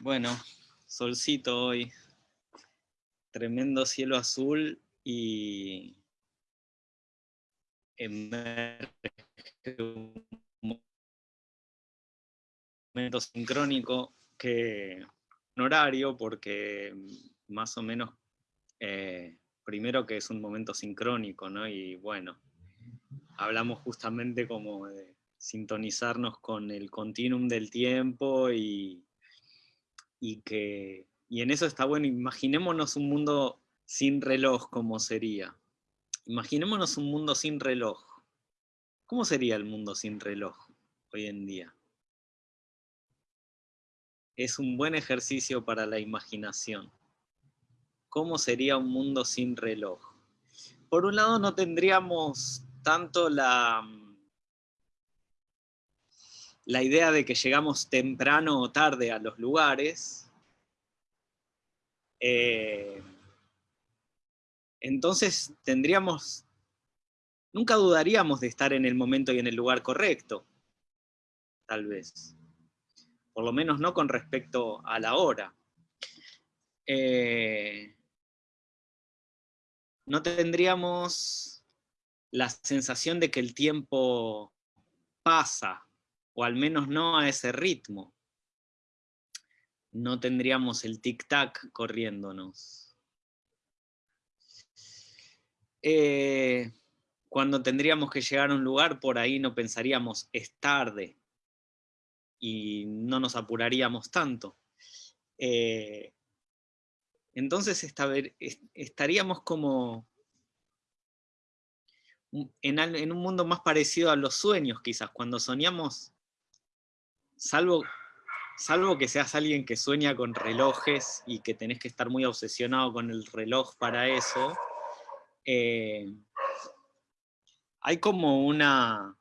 Bueno, solcito hoy, tremendo cielo azul y emerge un momento sincrónico que un horario porque más o menos eh, primero que es un momento sincrónico, ¿no? Y bueno, hablamos justamente como de sintonizarnos con el continuum del tiempo y y que y en eso está bueno, imaginémonos un mundo sin reloj como sería. Imaginémonos un mundo sin reloj. ¿Cómo sería el mundo sin reloj hoy en día? Es un buen ejercicio para la imaginación. ¿Cómo sería un mundo sin reloj? Por un lado no tendríamos tanto la, la idea de que llegamos temprano o tarde a los lugares, eh, entonces tendríamos, nunca dudaríamos de estar en el momento y en el lugar correcto, tal vez. Por lo menos no con respecto a la hora. Eh, no tendríamos la sensación de que el tiempo pasa o al menos no a ese ritmo. No tendríamos el tic-tac corriéndonos. Eh, cuando tendríamos que llegar a un lugar, por ahí no pensaríamos, es tarde, y no nos apuraríamos tanto. Eh, entonces estaríamos como en, un mundo más parecido a los sueños, quizás. Cuando soñamos, salvo, salvo que seas alguien que sueña con relojes y que tenés que estar muy obsesionado con el reloj para eso, eh, hay como una...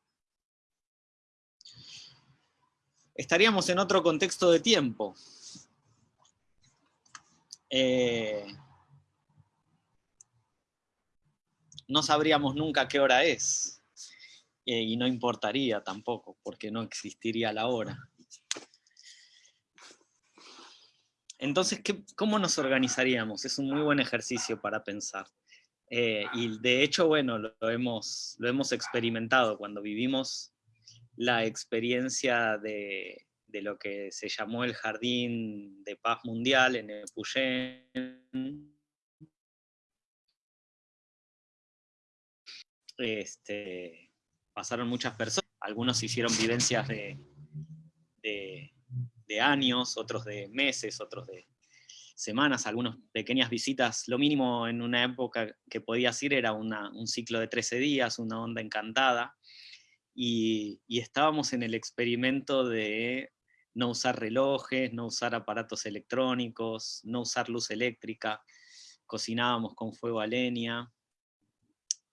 Estaríamos en otro contexto de tiempo. Eh, no sabríamos nunca qué hora es. Eh, y no importaría tampoco, porque no existiría la hora. Entonces, ¿cómo nos organizaríamos? Es un muy buen ejercicio para pensar. Eh, y de hecho, bueno, lo, hemos, lo hemos experimentado cuando vivimos la experiencia de, lo que se llamó el Jardín de Paz Mundial en Epuyén. Este, pasaron muchas personas, algunos hicieron vivencias de, de, años, otros de meses, otros de semanas, algunas pequeñas visitas, lo mínimo en una época que podías ir era un ciclo de 13 días, una onda encantada, y, y estábamos en el experimento de no usar relojes, no usar aparatos electrónicos, no usar luz eléctrica, cocinábamos con fuego a leña.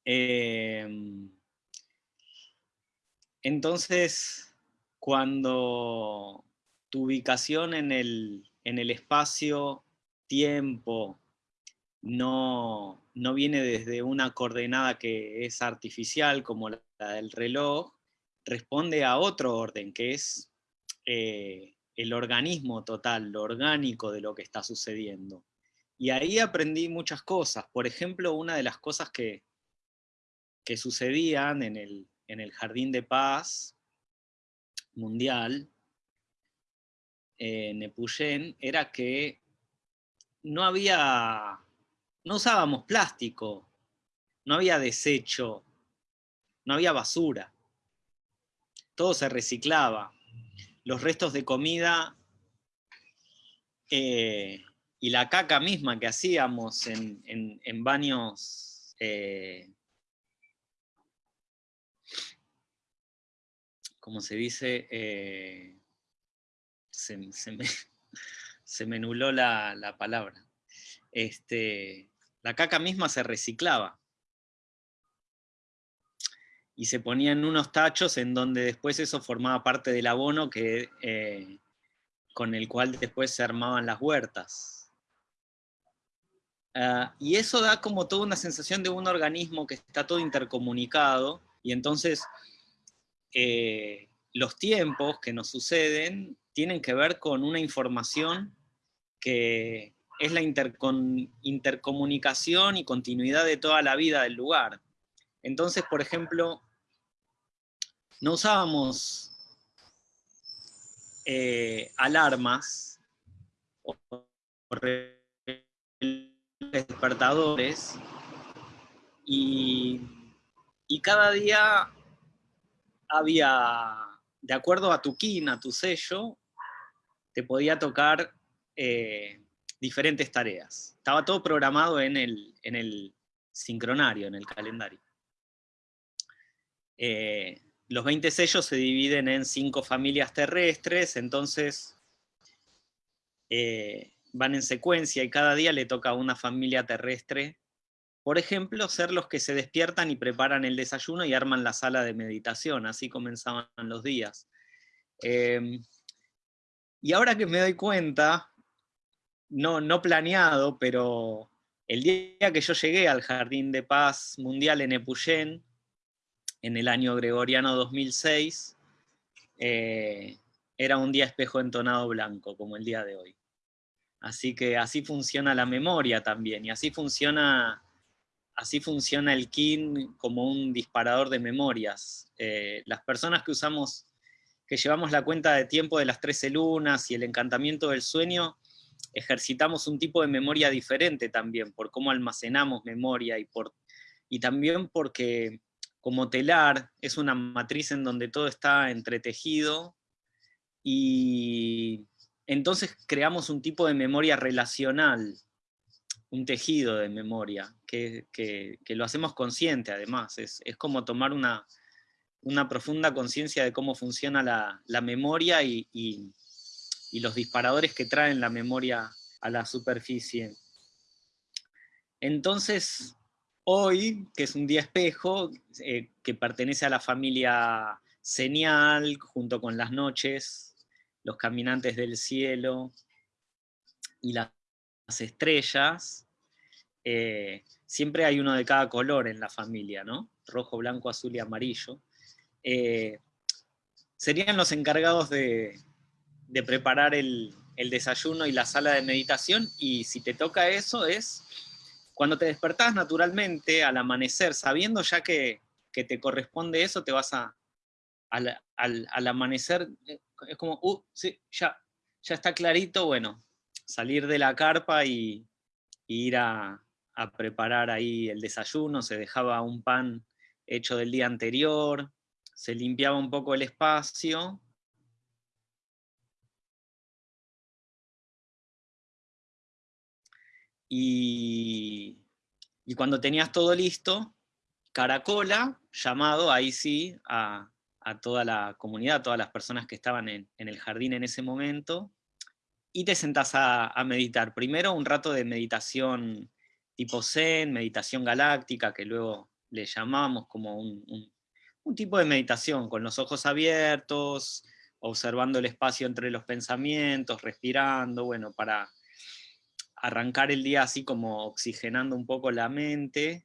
Eh, entonces, cuando tu ubicación en el, espacio-tiempo no, viene desde una coordenada que es artificial, como la, del reloj, responde a otro orden, que es eh, el organismo total, lo orgánico de lo que está sucediendo. Y ahí aprendí muchas cosas. Por ejemplo, una de las cosas que, que sucedían en el, en el Jardín de Paz Mundial, en Epuyén, era que no había, no usábamos plástico, no había desecho, no había basura, todo se reciclaba. Los restos de comida eh, y la caca misma que hacíamos en, baños eh, como se dice, eh, se, me, nuló la, palabra. Este, la caca misma se reciclaba. Y se ponía en unos tachos en donde después eso formaba parte del abono que, eh, con el cual después se armaban las huertas. Ah, y eso da como toda una sensación de un organismo que está todo intercomunicado, y entonces eh, los tiempos que nos suceden tienen que ver con una información que es la intercomunicación y continuidad de toda la vida del lugar. Entonces, por ejemplo, no usábamos eh, alarmas o despertadores y, y cada día había, de acuerdo a tu kin, a tu sello, te podía tocar eh, diferentes tareas. Estaba todo programado en el, en el sincronario, en el calendario. Eh, los 20 sellos se dividen en cinco familias terrestres, entonces eh, van en secuencia y cada día le toca a una familia terrestre por ejemplo, ser los que se despiertan y preparan el desayuno y arman la sala de meditación, así comenzaban los días. Em, y ahora que me doy cuenta, no, no planeado, pero el día que yo llegué al Jardín de Paz Mundial en Epuyén, en el año gregoriano 2006, eh, era un día espejo entonado blanco, como el día de hoy. Así que así funciona la memoria también, y así funciona así funciona el KIN como un disparador de memorias. Eh, las personas que usamos, que llevamos la cuenta de tiempo de las 13 lunas y el encantamiento del sueño, ejercitamos un tipo de memoria diferente también, por cómo almacenamos memoria y, y también porque como telar es una matriz en donde todo está entretejido y entonces creamos un tipo de memoria relacional un tejido de memoria, que, lo hacemos consciente además, es, como tomar una, una profunda conciencia de cómo funciona la, memoria y, los disparadores que traen la memoria a la superficie. Entonces, hoy, que es un día espejo, eh, que pertenece a la familia señal, junto con las noches, los caminantes del cielo y las estrellas, eh, siempre hay uno de cada color en la familia, ¿no? Rojo, blanco, azul y amarillo. Eh, serían los encargados de, preparar el, desayuno y la sala de meditación, y si te toca eso es cuando te despertás naturalmente al amanecer, sabiendo ya que, te corresponde eso, te vas a, al, amanecer, eh, es como, uh, sí, ya, ya está clarito, bueno, salir de la carpa y ir a, a preparar ahí el desayuno, se dejaba un pan hecho del día anterior, se limpiaba un poco el espacio. Y, cuando tenías todo listo, Caracola, llamado ahí sí a, toda la comunidad, a todas las personas que estaban en, el jardín en ese momento, y te sentás a, meditar. Primero un rato de meditación tipo Zen, meditación galáctica, que luego le llamamos como un, tipo de meditación, con los ojos abiertos, observando el espacio entre los pensamientos, respirando, bueno, para arrancar el día así como oxigenando un poco la mente.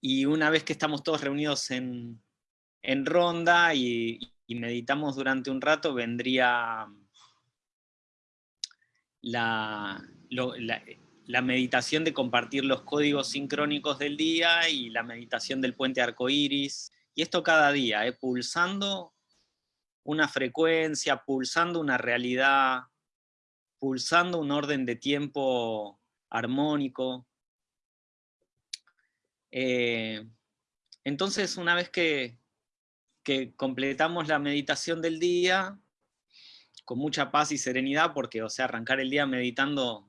Y una vez que estamos todos reunidos en, ronda y, meditamos durante un rato, vendría la, la meditación de compartir los códigos sincrónicos del día y la meditación del puente arcoíris. Y esto cada día, ¿eh? pulsando una frecuencia, pulsando una realidad, pulsando un orden de tiempo armónico. Eh, entonces, una vez que, que completamos la meditación del día, con mucha paz y serenidad, porque, o sea, arrancar el día meditando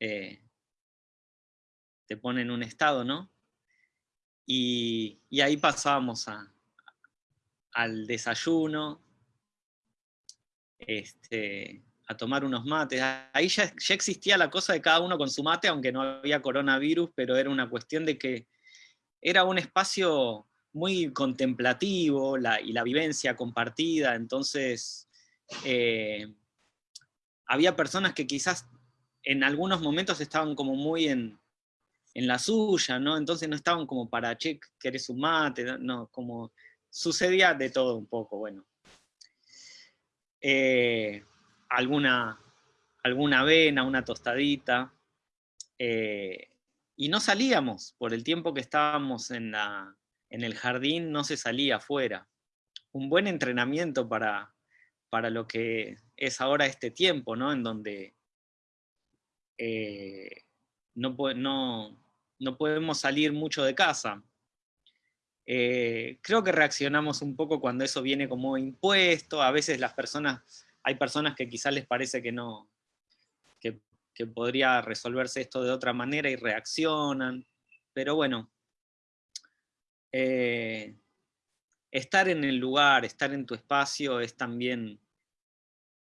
eh, te pone en un estado, ¿no? Y, ahí pasábamos al desayuno, este, a tomar unos mates. Ahí ya, existía la cosa de cada uno con su mate, aunque no había coronavirus, pero era una cuestión de que era un espacio muy contemplativo y la vivencia compartida, entonces eh, había personas que quizás en algunos momentos estaban como muy en, la suya, ¿no? Entonces no estaban como para, che, ¿querés un mate? No, como sucedía de todo un poco, bueno. Eh, alguna, alguna avena, una tostadita, eh, y no salíamos, por el tiempo que estábamos en, la, en el jardín, no se salía afuera. Un buen entrenamiento para, para lo que es ahora este tiempo, ¿no? En donde eh, no, no, no, podemos salir mucho de casa. Eh, creo que reaccionamos un poco cuando eso viene como impuesto, a veces las personas, hay personas que quizás les parece que no, que, podría resolverse esto de otra manera y reaccionan, pero bueno, eh, estar en el lugar, estar en tu espacio es también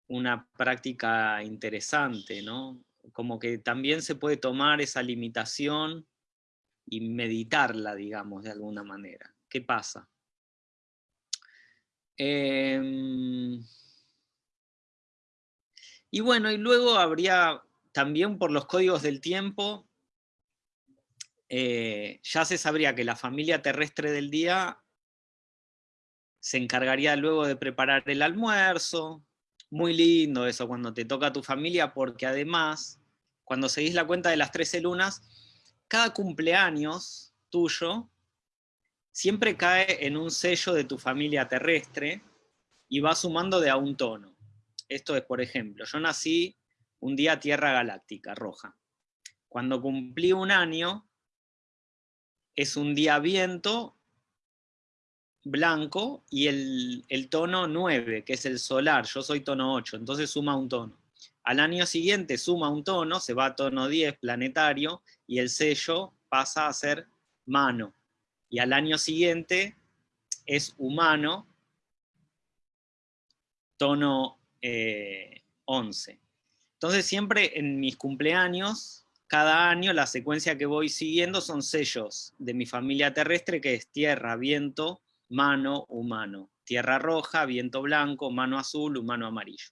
una práctica interesante, ¿no? Como que también se puede tomar esa limitación y meditarla, digamos, de alguna manera. ¿Qué pasa? Em, y bueno, y luego habría también por los códigos del tiempo, eh, ya se sabría que la familia terrestre del día se encargaría luego de preparar el almuerzo, muy lindo eso cuando te toca a tu familia, porque además, cuando seguís la cuenta de las 13 lunas, cada cumpleaños tuyo siempre cae en un sello de tu familia terrestre y va sumando de a un tono. Esto es, por ejemplo, yo nací un día Tierra Galáctica, roja. Cuando cumplí un año, es un día viento blanco y el, tono 9, que es el solar, yo soy tono 8, entonces suma un tono. Al año siguiente suma un tono, se va a tono 10 planetario y el sello pasa a ser mano. Y al año siguiente es humano, tono 11. Eh, entonces siempre en mis cumpleaños, cada año la secuencia que voy siguiendo son sellos de mi familia terrestre, que es tierra, viento, mano, humano. Tierra roja, viento blanco, mano azul, humano amarillo.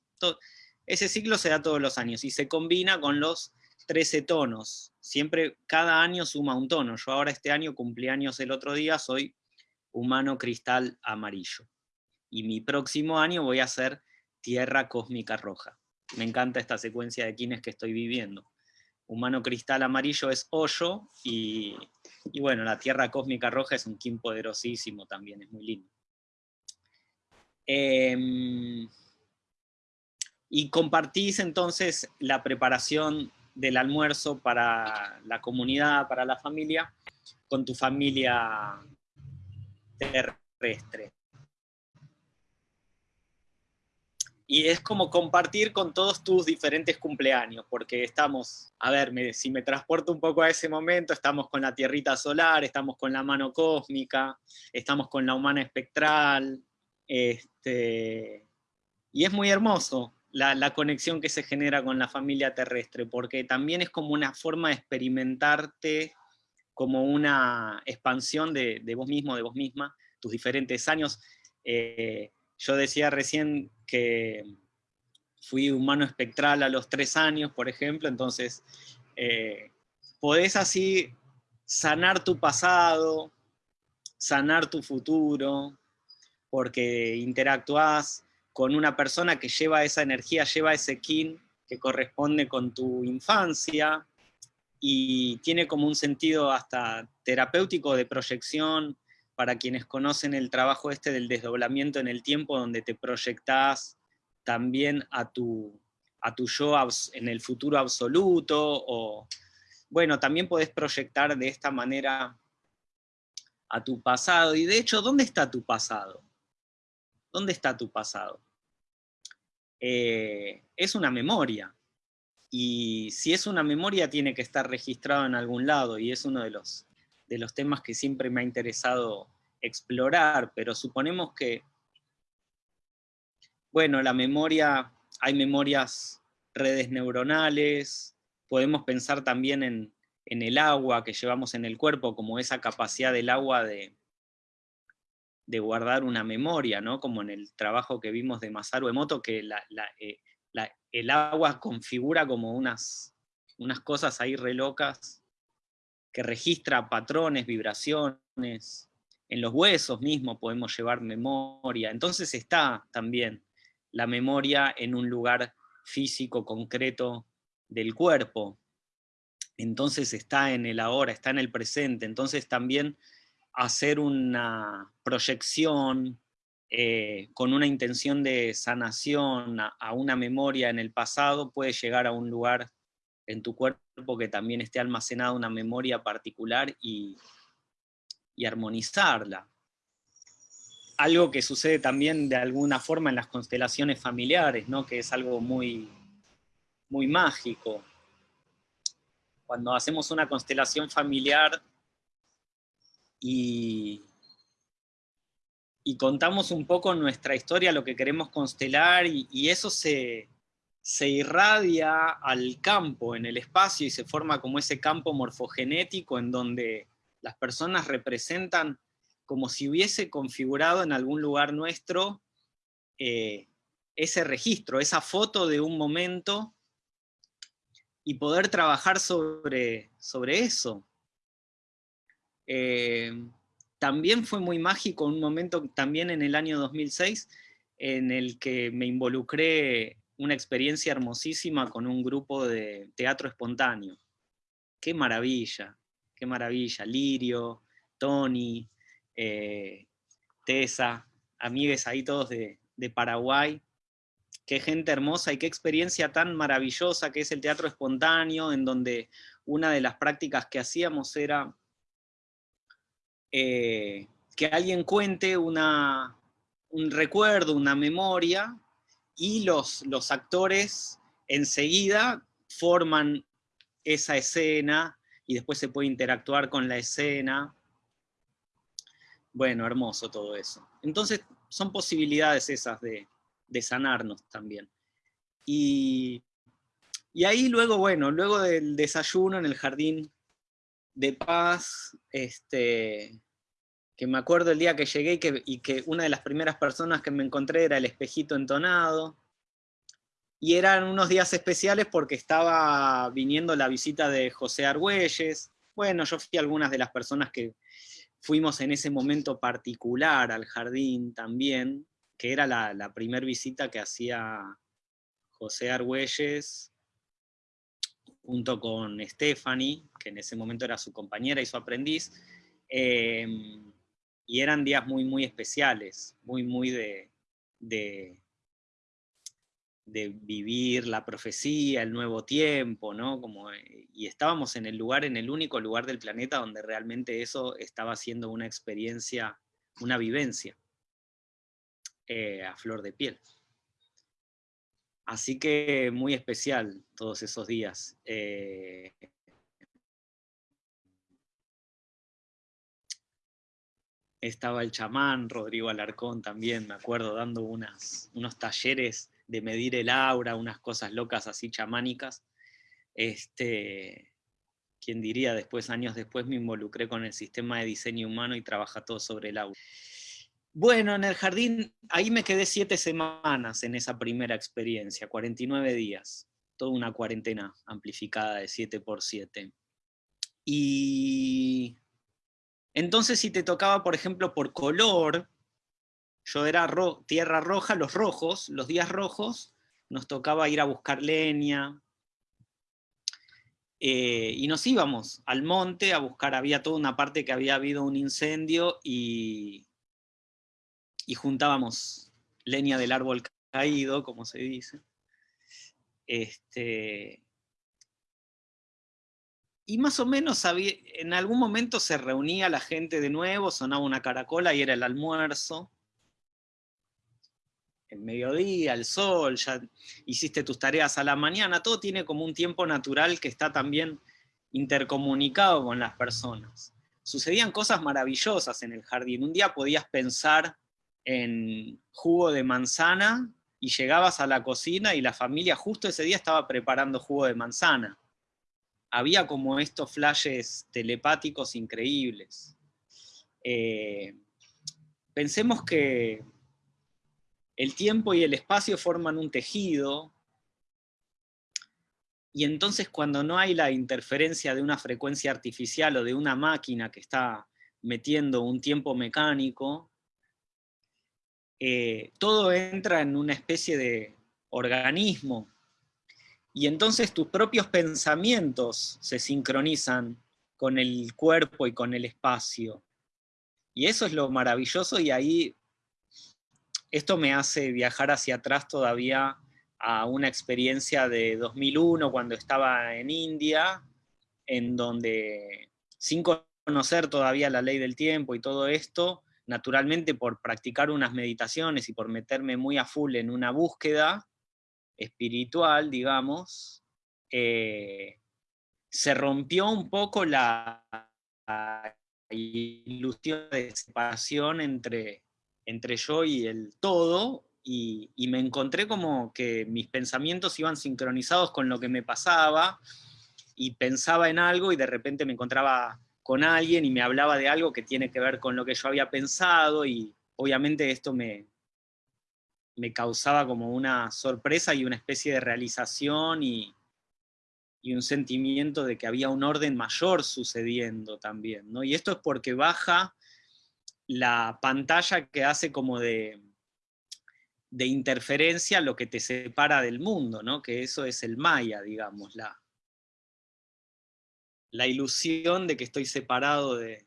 ese ciclo se da todos los años y se combina con los 13 tonos. Siempre, cada año suma un tono. Yo ahora este año cumplí años el otro día, soy humano cristal amarillo. Y mi próximo año voy a ser tierra cósmica roja. Me encanta esta secuencia de quienes que estoy viviendo. Humano cristal amarillo es hoyo y y bueno, la Tierra Cósmica Roja es un Kim poderosísimo también, es muy lindo. Em, y compartís entonces la preparación del almuerzo para la comunidad, para la familia, con tu familia terrestre. Y es como compartir con todos tus diferentes cumpleaños, porque estamos, a ver, si me transporto un poco a ese momento, estamos con la tierrita solar, estamos con la mano cósmica, estamos con la humana espectral, este, y es muy hermoso la, conexión que se genera con la familia terrestre, porque también es como una forma de experimentarte como una expansión de, vos mismo, de vos misma, tus diferentes años. Eh, yo decía recién que fui humano espectral a los tres años, por ejemplo, entonces eh, podés así sanar tu pasado, sanar tu futuro, porque interactúas con una persona que lleva esa energía, lleva ese kin que corresponde con tu infancia, y tiene como un sentido hasta terapéutico de proyección, para quienes conocen el trabajo este del desdoblamiento en el tiempo, donde te proyectás también a tu, a tu yo en el futuro absoluto, o bueno, también podés proyectar de esta manera a tu pasado, y de hecho, ¿dónde está tu pasado? ¿Dónde está tu pasado? Eh, es una memoria, y si es una memoria tiene que estar registrado en algún lado, y es uno de los de los temas que siempre me ha interesado explorar, pero suponemos que, bueno, la memoria, hay memorias, redes neuronales, podemos pensar también en, el agua que llevamos en el cuerpo, como esa capacidad del agua de, de guardar una memoria, ¿no? como en el trabajo que vimos de Masaru Emoto, que eh, el agua configura como unas, unas cosas ahí re locas que registra patrones, vibraciones, en los huesos mismos podemos llevar memoria. Entonces está también la memoria en un lugar físico, concreto del cuerpo. Entonces está en el ahora, está en el presente. Entonces también hacer una proyección eh, con una intención de sanación a, una memoria en el pasado puede llegar a un lugar en tu cuerpo que también esté almacenada una memoria particular y, y armonizarla. Algo que sucede también de alguna forma en las constelaciones familiares, ¿no? que es algo muy, muy mágico. Cuando hacemos una constelación familiar y, y contamos un poco nuestra historia, lo que queremos constelar, y, eso se, se, irradia al campo, en el espacio, y se forma como ese campo morfogenético en donde las personas representan como si hubiese configurado en algún lugar nuestro eh, ese registro, esa foto de un momento, y poder trabajar sobre, sobre eso. Eh, también fue muy mágico un momento, también en el año 2006, en el que me involucré una experiencia hermosísima con un grupo de teatro espontáneo. ¡Qué maravilla! ¡Qué maravilla! Lirio, Tony, eh, Tessa, amigues ahí todos de, de Paraguay. Qué gente hermosa y qué experiencia tan maravillosa que es el teatro espontáneo, en donde una de las prácticas que hacíamos era eh, que alguien cuente una, un recuerdo, una memoria, y los, los actores enseguida forman esa escena y después se puede interactuar con la escena. Bueno, hermoso todo eso. Entonces son posibilidades esas de, de sanarnos también. Y, y, ahí luego, bueno, luego del desayuno en el jardín de paz, este, que me acuerdo el día que llegué y que, una de las primeras personas que me encontré era el espejito entonado, y eran unos días especiales porque estaba viniendo la visita de José Argüelles, bueno, yo fui algunas de las personas que fuimos en ese momento particular al jardín también, que era la, la primera visita que hacía José Argüelles junto con Stephanie, que en ese momento era su compañera y su aprendiz, em, y eran días muy, muy especiales, muy, muy de, de, vivir la profecía, el nuevo tiempo, ¿no? Como, y estábamos en el lugar, en el único lugar del planeta donde realmente eso estaba siendo una experiencia, una vivencia eh, a flor de piel. Así que muy especial todos esos días. Eh, estaba el chamán, Rodrigo Alarcón también, me acuerdo, dando unas, unos talleres de medir el aura, unas cosas locas así chamánicas. Este, quien diría, después, años después, me involucré con el sistema de diseño humano y trabaja todo sobre el aura. Bueno, en el jardín, ahí me quedé siete semanas en esa primera experiencia, 49 días, toda una cuarentena amplificada de 7 por 7. Y entonces si te tocaba, por ejemplo, por color, yo era tierra roja, los rojos, los días rojos, nos tocaba ir a buscar leña, eh, y nos íbamos al monte a buscar, había toda una parte que había habido un incendio y y juntábamos leña del árbol caído, como se dice. Este, y más o menos en algún momento se reunía la gente de nuevo, sonaba una caracola y era el almuerzo. El mediodía, el sol, ya hiciste tus tareas a la mañana, todo tiene como un tiempo natural que está también intercomunicado con las personas. Sucedían cosas maravillosas en el jardín. Un día podías pensar en jugo de manzana y llegabas a la cocina y la familia justo ese día estaba preparando jugo de manzana. Había como estos flashes telepáticos increíbles. Eh, pensemos que el tiempo y el espacio forman un tejido, y entonces cuando no hay la interferencia de una frecuencia artificial o de una máquina que está metiendo un tiempo mecánico, eh, todo entra en una especie de organismo, y entonces tus propios pensamientos se sincronizan con el cuerpo y con el espacio. Y eso es lo maravilloso y ahí esto me hace viajar hacia atrás todavía a una experiencia de 2001 cuando estaba en India, en donde sin conocer todavía la ley del tiempo y todo esto, naturalmente por practicar unas meditaciones y por meterme muy a full en una búsqueda espiritual, digamos, eh, se rompió un poco la, ilusión de separación entre, entre yo y el todo, y, y, me encontré como que mis pensamientos iban sincronizados con lo que me pasaba, y pensaba en algo y de repente me encontraba con alguien y me hablaba de algo que tiene que ver con lo que yo había pensado y obviamente esto me, me causaba como una sorpresa y una especie de realización y, y, un sentimiento de que había un orden mayor sucediendo también. ¿no? Y esto es porque baja la pantalla que hace como de, de interferencia lo que te separa del mundo, ¿no? que eso es el maya, digamos, la, la ilusión de que estoy separado de,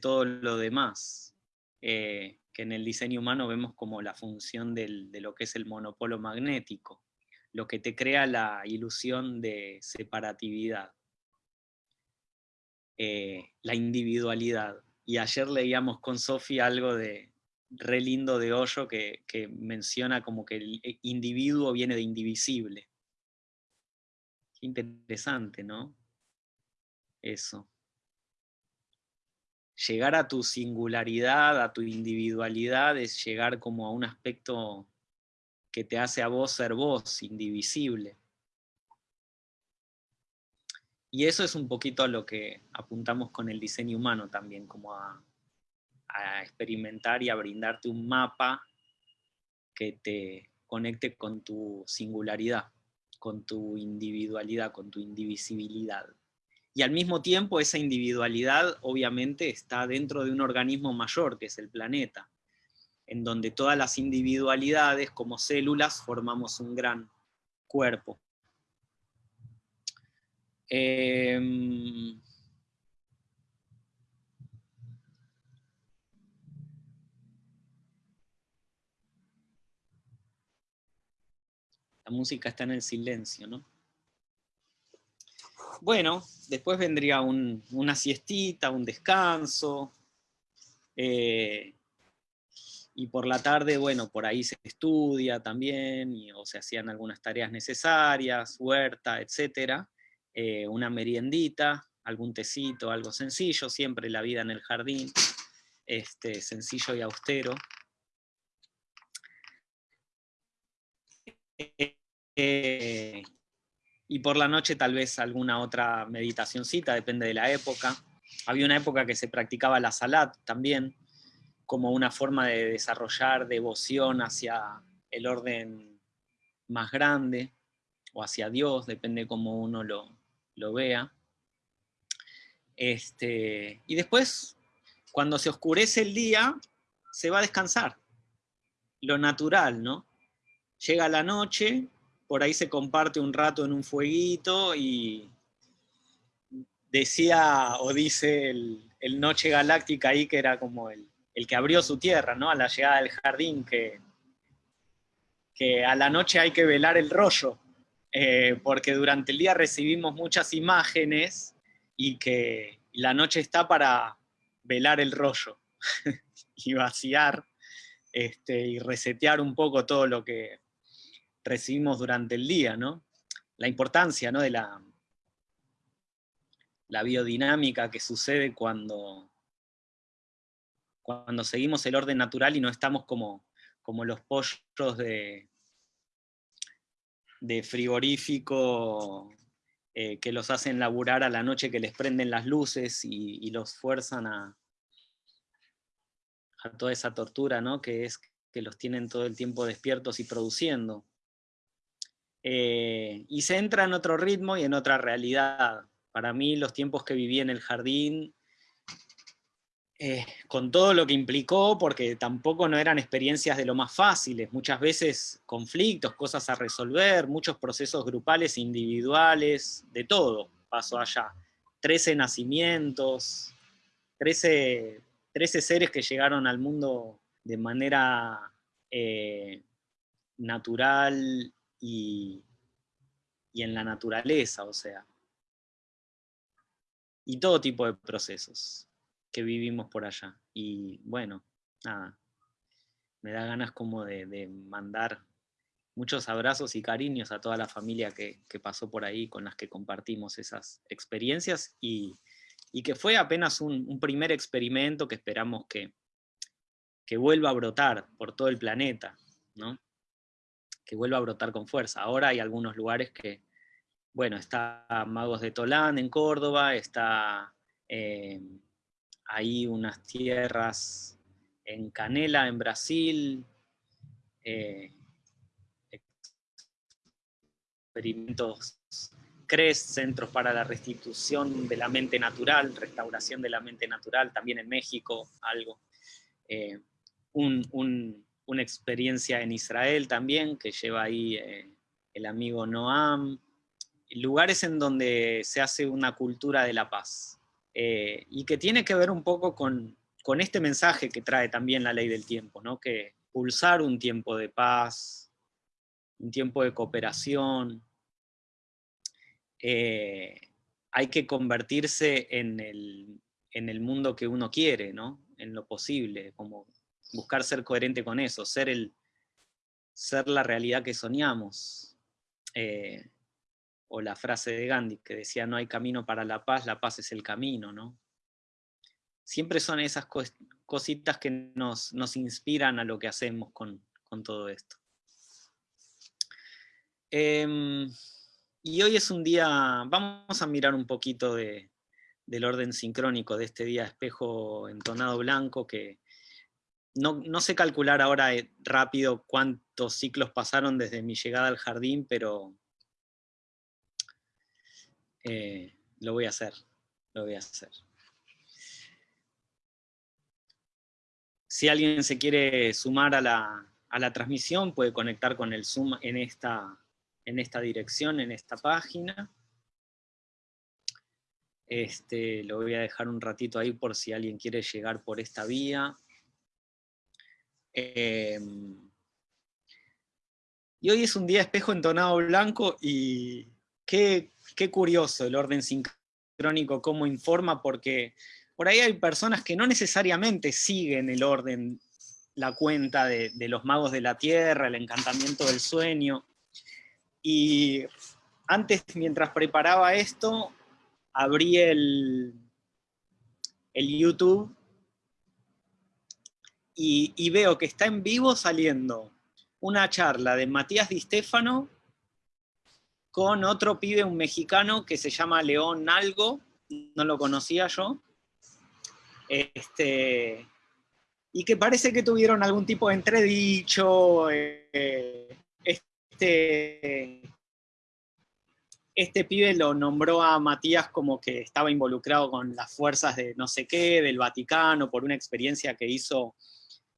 todo lo demás, eh, que en el diseño humano vemos como la función de lo que es el monopolo magnético, lo que te crea la ilusión de separatividad, eh, la individualidad. Y ayer leíamos con Sofía algo de re lindo de Hoyo que, que menciona como que el individuo viene de indivisible. Interesante, ¿no? eso. Llegar a tu singularidad, a tu individualidad, es llegar como a un aspecto que te hace a vos ser vos, indivisible. Y eso es un poquito a lo que apuntamos con el diseño humano también, como a, a experimentar y a brindarte un mapa que te conecte con tu singularidad, con tu individualidad, con tu indivisibilidad y al mismo tiempo esa individualidad obviamente está dentro de un organismo mayor, que es el planeta, en donde todas las individualidades como células formamos un gran cuerpo. Em, la música está en el silencio, ¿no? Bueno, después vendría una siestita, un descanso, eh, y por la tarde, bueno, por ahí se estudia también, o se hacían algunas tareas necesarias, huerta, etc. Eh, una meriendita, algún tecito, algo sencillo, siempre la vida en el jardín, este, sencillo y austero. Eh, y por la noche tal vez alguna otra meditacioncita, depende de la época. Había una época que se practicaba la salat también, como una forma de desarrollar devoción hacia el orden más grande, o hacia Dios, depende cómo uno lo, lo vea. Este, y después, cuando se oscurece el día, se va a descansar. Lo natural, ¿no? Llega la noche, por ahí se comparte un rato en un fueguito y decía o dice el, Noche Galáctica ahí que era como el, que abrió su tierra, ¿no? A la llegada del jardín, que, que a la noche hay que velar el rollo, eh, porque durante el día recibimos muchas imágenes y que la noche está para velar el rollo y vaciar este, y resetear un poco todo lo que, recibimos durante el día, ¿no? La importancia ¿no? de la, la biodinámica que sucede cuando, cuando seguimos el orden natural y no estamos como, como los pollos de, de frigorífico eh, que los hacen laburar a la noche, que les prenden las luces y, los fuerzan a, a toda esa tortura, ¿no? que es que los tienen todo el tiempo despiertos y produciendo. Eh, y se entra en otro ritmo y en otra realidad. Para mí los tiempos que viví en el jardín eh, con todo lo que implicó, porque tampoco no eran experiencias de lo más fáciles, muchas veces conflictos, cosas a resolver, muchos procesos grupales, individuales, de todo pasó allá. Trece nacimientos, trece, seres que llegaron al mundo de manera eh, natural y, y en la naturaleza, o sea. Y todo tipo de procesos que vivimos por allá. Y bueno, nada, me da ganas como de, mandar muchos abrazos y cariños a toda la familia que, pasó por ahí, con las que compartimos esas experiencias, y, que fue apenas un, primer experimento que esperamos que, que vuelva a brotar por todo el planeta, ¿no? Que vuelva a brotar con fuerza. Ahora hay algunos lugares que, bueno, está Magos de Tolán en Córdoba, está eh, ahí unas tierras en Canela, en Brasil, eh, experimentos CRES, Centros para la Restitución de la Mente Natural, Restauración de la Mente Natural, también en México, algo. Eh, una experiencia en Israel también, que lleva ahí eh, el amigo Noam, lugares en donde se hace una cultura de la paz. Eh, y que tiene que ver un poco con, este mensaje que trae también la ley del tiempo, ¿no? que pulsar un tiempo de paz, un tiempo de cooperación, eh, hay que convertirse en el, en el, mundo que uno quiere, ¿no? en lo posible, como buscar ser coherente con eso, ser, el, ser la realidad que soñamos. Eh, o la frase de Gandhi que decía no hay camino para la paz, la paz es el camino, ¿no? Siempre son esas cositas que nos, inspiran a lo que hacemos con, todo esto. Em, y hoy es un día, vamos a mirar un poquito del orden sincrónico de este día espejo entonado blanco, que no, no sé calcular ahora eh, rápido cuántos ciclos pasaron desde mi llegada al jardín, pero eh, lo voy a hacer, lo voy a hacer. Si alguien se quiere sumar a la, transmisión, puede conectar con el Zoom en esta, en esta dirección, en esta página. Este, lo voy a dejar un ratito ahí por si alguien quiere llegar por esta vía. Em, y hoy es un día espejo entonado blanco y qué, qué curioso el orden sincrónico, cómo informa, porque por ahí hay personas que no necesariamente siguen el orden, la cuenta de, los magos de la tierra, el encantamiento del sueño. Y antes, mientras preparaba esto, abrí el, el YouTube y, veo que está en vivo saliendo una charla de Matías Di Stefano con otro pibe, un mexicano, que se llama León Algo, no lo conocía yo, este, y que parece que tuvieron algún tipo de entredicho, eh, este, este pibe lo nombró a Matías como que estaba involucrado con las fuerzas de no sé qué, del Vaticano, por una experiencia que hizo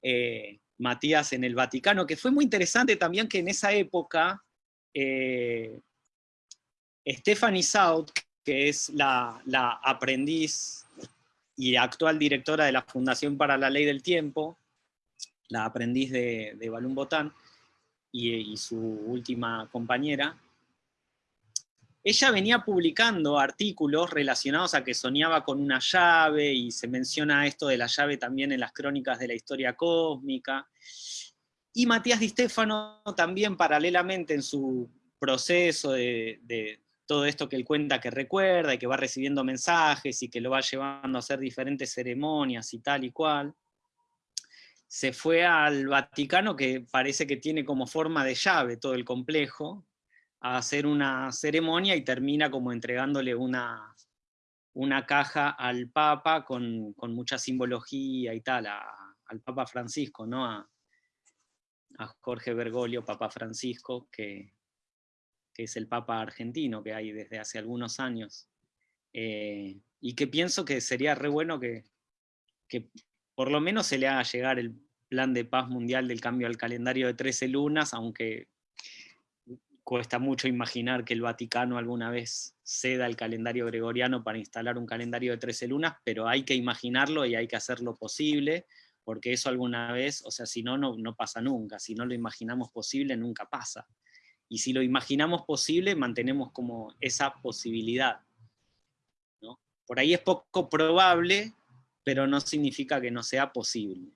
eh, Matías en el Vaticano, que fue muy interesante también que en esa época eh, Stephanie Saut, que es la, aprendiz y actual directora de la Fundación para la Ley del Tiempo, la aprendiz de, de Botán, y, su última compañera, ella venía publicando artículos relacionados a que soñaba con una llave, y se menciona esto de la llave también en las crónicas de la historia cósmica, y Matías Di Stefano también paralelamente en su proceso de, todo esto que él cuenta que recuerda y que va recibiendo mensajes y que lo va llevando a hacer diferentes ceremonias y tal y cual, se fue al Vaticano, que parece que tiene como forma de llave todo el complejo, a hacer una ceremonia y termina como entregándole una, una caja al Papa con, mucha simbología y tal, al Papa Francisco, ¿no? A, a Jorge Bergoglio, Papa Francisco, que, que es el Papa argentino que hay desde hace algunos años, eh, y que pienso que sería re bueno que, que por lo menos se le haga llegar el plan de paz mundial del cambio al calendario de 13 lunas, aunque cuesta mucho imaginar que el Vaticano alguna vez ceda el calendario gregoriano para instalar un calendario de 13 lunas, pero hay que imaginarlo y hay que hacerlo posible, porque eso alguna vez, o sea, si no, no, pasa nunca, si no lo imaginamos posible, nunca pasa. Y si lo imaginamos posible, mantenemos como esa posibilidad. Por ahí es poco probable, pero no significa que no sea posible.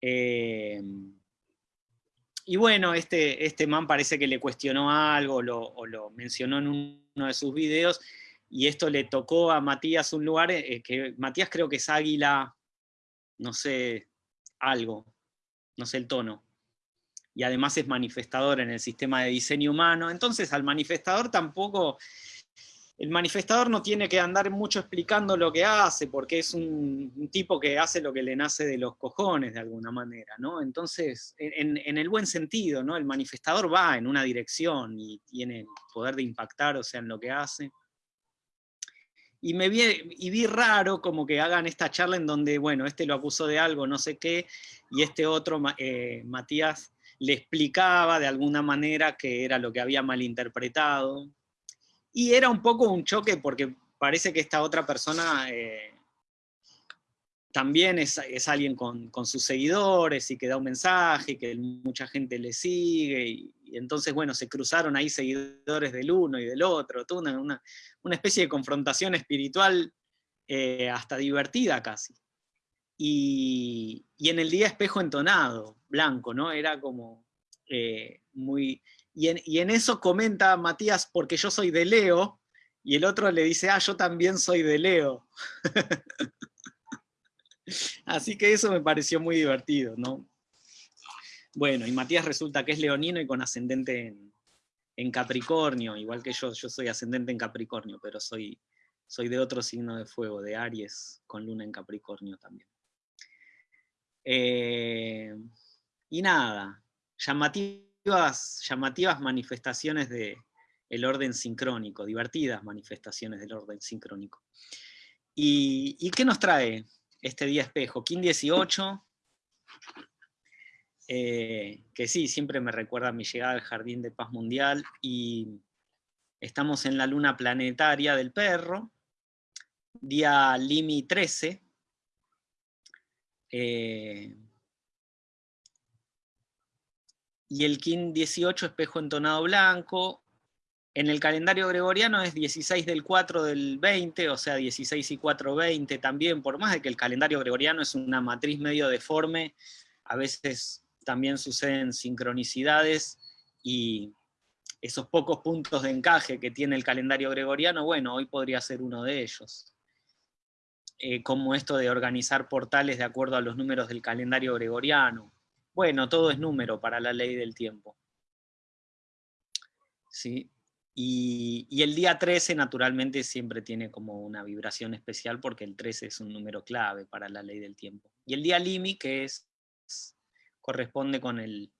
Eh, y bueno, este, este man parece que le cuestionó algo o lo mencionó en uno de sus videos, y esto le tocó a Matías un lugar, eh, que Matías creo que es águila, no sé, algo, no sé el tono. Y además es manifestador en el sistema de diseño humano. Entonces al manifestador tampoco el manifestador no tiene que andar mucho explicando lo que hace, porque es un, tipo que hace lo que le nace de los cojones de alguna manera, ¿no? Entonces, en, el buen sentido, ¿no? El manifestador va en una dirección y tiene poder de impactar, o sea, en lo que hace. Y me vi, y vi raro como que hagan esta charla en donde, bueno, este lo acusó de algo, no sé qué, y este otro, eh, Matías, le explicaba de alguna manera que era lo que había malinterpretado, y era un poco un choque porque parece que esta otra persona eh, también es, alguien con, sus seguidores y que da un mensaje, que mucha gente le sigue, y, entonces, bueno, se cruzaron ahí seguidores del uno y del otro, toda una, especie de confrontación espiritual eh, hasta divertida casi. Y, en el día espejo entonado, blanco, ¿no? Era como eh, muy y en, eso comenta Matías, porque yo soy de Leo, y el otro le dice, ah, yo también soy de Leo. Así que eso me pareció muy divertido, ¿no? Bueno, y Matías resulta que es leonino y con ascendente en, en, Capricornio, igual que yo, yo soy ascendente en Capricornio, pero soy, soy de otro signo de fuego, de Aries, con luna en Capricornio también. Eh, y nada, llamativo llamativas manifestaciones del orden sincrónico, divertidas manifestaciones del orden sincrónico. ¿Y, qué nos trae este día espejo? Kim 18, eh, que sí, siempre me recuerda mi llegada al Jardín de Paz Mundial, y estamos en la luna planetaria del perro, día Limi 13, eh, y el KIN 18 espejo entonado blanco. En el calendario gregoriano es 16 del 4 del 20, o sea 16 y 4, 20 también, por más de que el calendario gregoriano es una matriz medio deforme, a veces también suceden sincronicidades y esos pocos puntos de encaje que tiene el calendario gregoriano, bueno, hoy podría ser uno de ellos. Eh, como esto de organizar portales de acuerdo a los números del calendario gregoriano, bueno, todo es número para la ley del tiempo. ¿Sí? Y, el día 13 naturalmente siempre tiene como una vibración especial porque el 13 es un número clave para la ley del tiempo. Y el día Limi, que es, corresponde con el,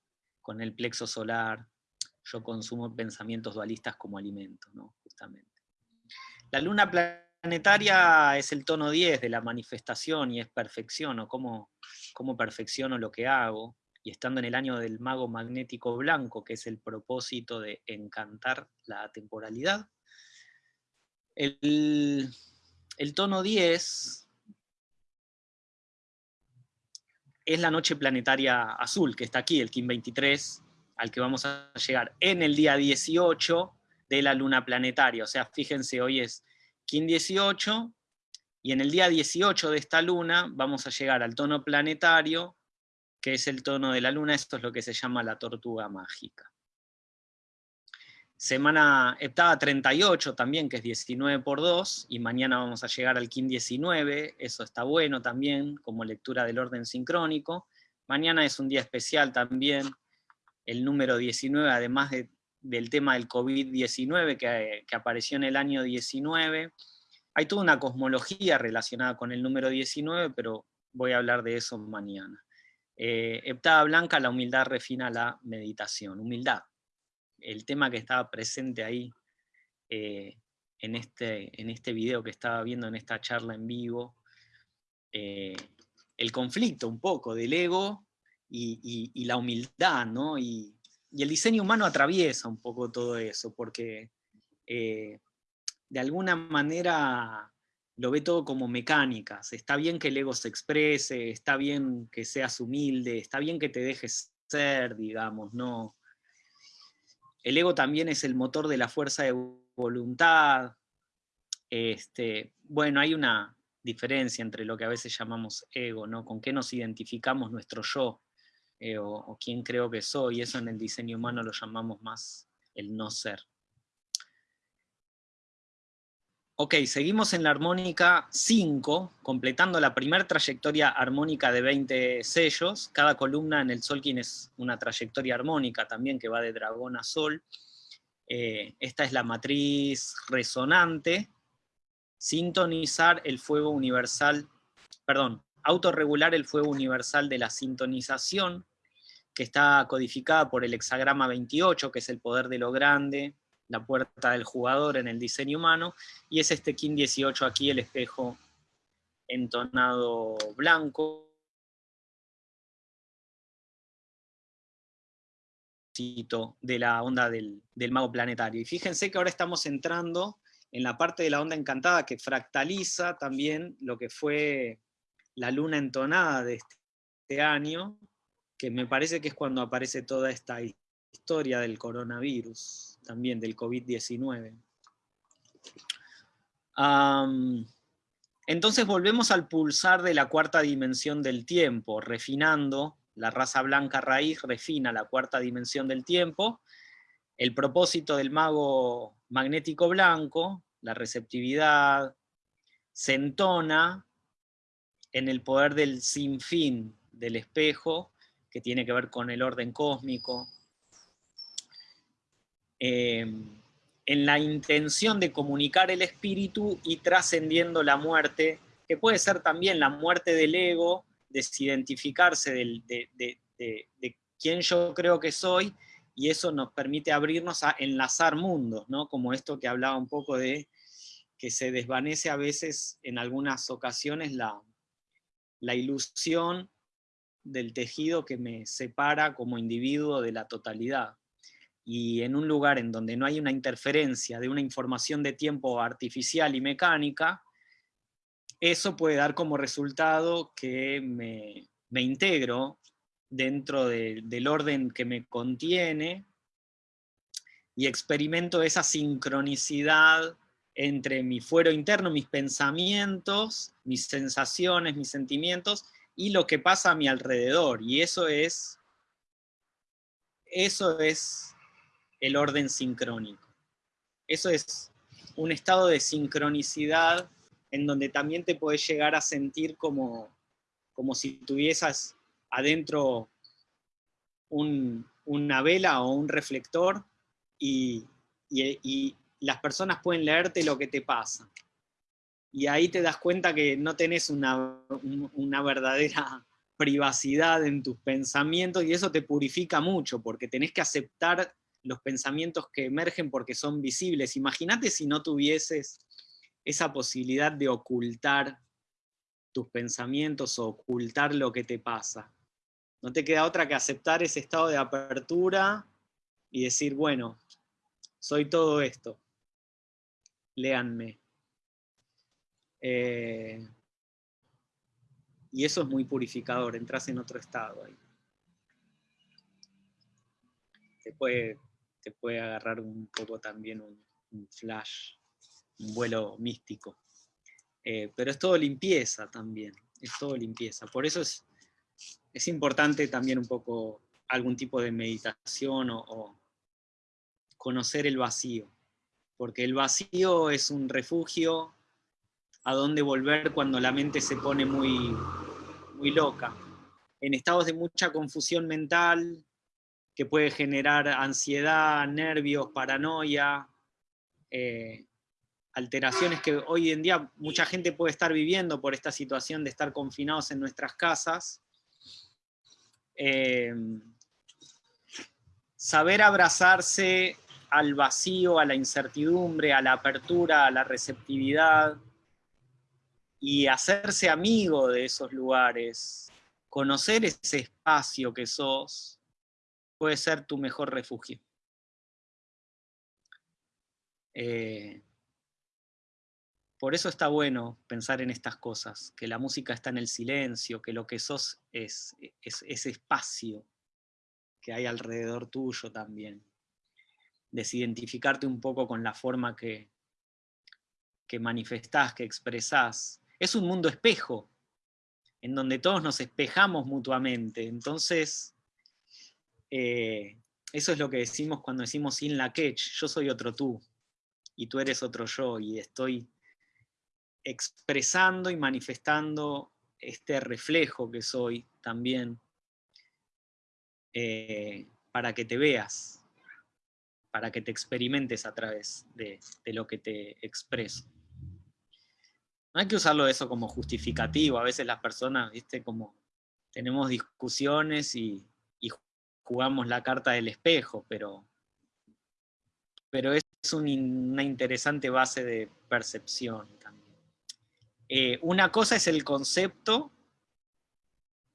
con el plexo solar, yo consumo pensamientos dualistas como alimento, ¿no? justamente. La luna planetaria es el tono 10 de la manifestación y es perfección, o cómo, cómo perfecciono lo que hago y estando en el año del mago magnético blanco, que es el propósito de encantar la temporalidad. El, tono 10 es la noche planetaria azul, que está aquí, el Kim 23, al que vamos a llegar en el día 18 de la luna planetaria. O sea, fíjense, hoy es Kim 18, y en el día 18 de esta luna vamos a llegar al tono planetario que es el tono de la luna, esto es lo que se llama la tortuga mágica. Semana heptada 38 también, que es 19 por 2, y mañana vamos a llegar al KIN 19, eso está bueno también, como lectura del orden sincrónico. Mañana es un día especial también, el número 19, además del tema del COVID-19 que, que apareció en el año 19. Hay toda una cosmología relacionada con el número 19, pero voy a hablar de eso mañana. Eh, Heptada Blanca, la humildad refina la meditación. Humildad, el tema que estaba presente ahí eh, en, este, en este video que estaba viendo en esta charla en vivo, eh, el conflicto un poco del ego y, la humildad, ¿no? Y, el diseño humano atraviesa un poco todo eso, porque eh, de alguna manera lo ve todo como mecánicas. Está bien que el ego se exprese, está bien que seas humilde, está bien que te dejes ser, digamos, ¿no? El ego también es el motor de la fuerza de voluntad. Este, bueno, hay una diferencia entre lo que a veces llamamos ego, ¿no? Con qué nos identificamos nuestro yo, eh, o, o quién creo que soy, eso en el diseño humano lo llamamos más el no ser. Ok, seguimos en la armónica 5, completando la primera trayectoria armónica de 20 sellos. Cada columna en el Solkin es una trayectoria armónica también que va de dragón a sol. Eh, esta es la matriz resonante. Sintonizar el fuego universal, perdón, autorregular el fuego universal de la sintonización, que está codificada por el hexagrama 28, que es el poder de lo grande, la puerta del jugador en el diseño humano, y es este King 18 aquí, el espejo entonado blanco, de la onda del, del, mago planetario. Y fíjense que ahora estamos entrando en la parte de la onda encantada que fractaliza también lo que fue la luna entonada de este año, que me parece que es cuando aparece toda esta historia del coronavirus también del COVID-19. entonces volvemos al pulsar de la cuarta dimensión del tiempo, refinando, la raza blanca raíz refina la cuarta dimensión del tiempo, el propósito del mago magnético blanco, la receptividad, se entona en el poder del sinfín del espejo, que tiene que ver con el orden cósmico, Em, en la intención de comunicar el espíritu y trascendiendo la muerte, que puede ser también la muerte del ego, desidentificarse de, de, quién yo creo que soy, y eso nos permite abrirnos a enlazar mundos, ¿no? como esto que hablaba un poco de que se desvanece a veces en algunas ocasiones la, la ilusión del tejido que me separa como individuo de la totalidad y en un lugar en donde no hay una interferencia de una información de tiempo artificial y mecánica, eso puede dar como resultado que me, integro dentro del orden que me contiene y experimento esa sincronicidad entre mi fuero interno, mis pensamientos, mis sensaciones, mis sentimientos, y lo que pasa a mi alrededor. Y eso es, eso es el orden sincrónico. Eso es un estado de sincronicidad en donde también te puedes llegar a sentir como, como si tuvieses adentro una vela o un reflector y, las personas pueden leerte lo que te pasa. Y ahí te das cuenta que no tenés una, una verdadera privacidad en tus pensamientos y eso te purifica mucho porque tenés que aceptar los pensamientos que emergen porque son visibles. Imagínate si no tuvieses esa posibilidad de ocultar tus pensamientos o ocultar lo que te pasa. No te queda otra que aceptar ese estado de apertura y decir, bueno, soy todo esto. Léanme. Eh, y eso es muy purificador, entras en otro estado ahí. Te puede te puede agarrar un poco también un, flash, un vuelo místico. Eh, pero es todo limpieza también, es todo limpieza. Por eso es, es importante también un poco algún tipo de meditación o, conocer el vacío, porque el vacío es un refugio a donde volver cuando la mente se pone muy, muy loca. En estados de mucha confusión mental, que puede generar ansiedad, nervios, paranoia, eh, alteraciones que hoy en día mucha gente puede estar viviendo por esta situación de estar confinados en nuestras casas. Eh, saber abrazarse al vacío, a la incertidumbre, a la apertura, a la receptividad, y hacerse amigo de esos lugares, conocer ese espacio que sos, puede ser tu mejor refugio. Eh, por eso está bueno pensar en estas cosas, que la música está en el silencio, que lo que sos es, ese espacio que hay alrededor tuyo también. Desidentificarte un poco con la forma que, que manifestás, que expresás, es un mundo espejo, en donde todos nos espejamos mutuamente. Entonces, eh, eso es lo que decimos cuando decimos in la quech, yo soy otro tú, y tú eres otro yo, y estoy expresando y manifestando este reflejo que soy también, eh, para que te veas, para que te experimentes a través de lo que te expreso. No hay que usarlo eso como justificativo. A veces las personas, viste, como tenemos discusiones y, jugamos la carta del espejo, pero, pero es una interesante base de percepción también. Eh, una cosa es el concepto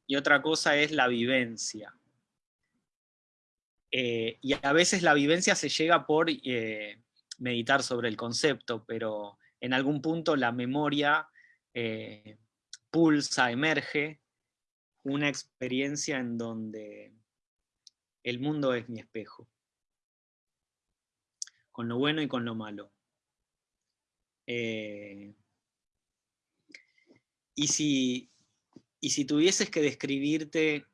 y otra cosa es la vivencia. Eh, y a veces la vivencia se llega por eh, meditar sobre el concepto, pero en algún punto la memoria pulsa, emerge, una experiencia en donde el mundo es mi espejo, con lo bueno y con lo malo. Eh, y, si, y si tuvieses que describirte